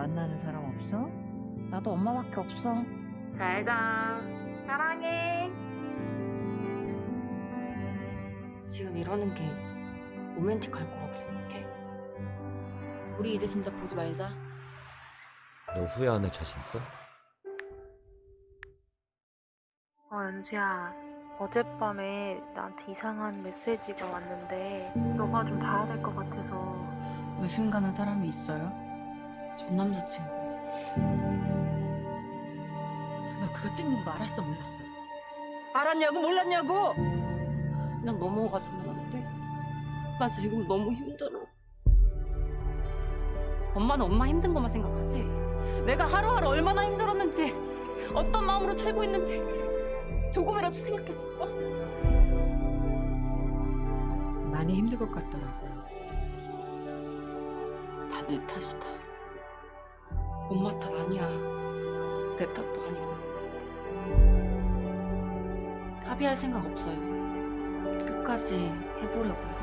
만나는 사람 없어? 나도 엄마밖에 없어. 잘 자. 사랑해. 지금 이러는 게 로맨틱할 거라고 생각해? 우리 이제 진짜 보지 말자. 너 후회하는 자신 있어? 어, 연수야. 어젯밤에 나한테 이상한 메시지가 왔는데 너가 좀 봐야 될 것 같아서 의심 가는 사람이 있어요? 전 남자친구. 너 그거 찍는 거 알았어 몰랐어? 알았냐고 몰랐냐고? 그냥 넘어가 주면 안 돼? 나 지금 너무 힘들어. 엄마는 엄마 힘든 것만 생각하지? 내가 하루하루 얼마나 힘들었는지, 어떤 마음으로 살고 있는지 조금이라도 생각해봤어? 많이 힘들 것 같더라고요. 다 내 탓이다. 엄마 탓 아니야. 내 탓도 아니고. 합의할 생각 없어요. 끝까지 해보려고요.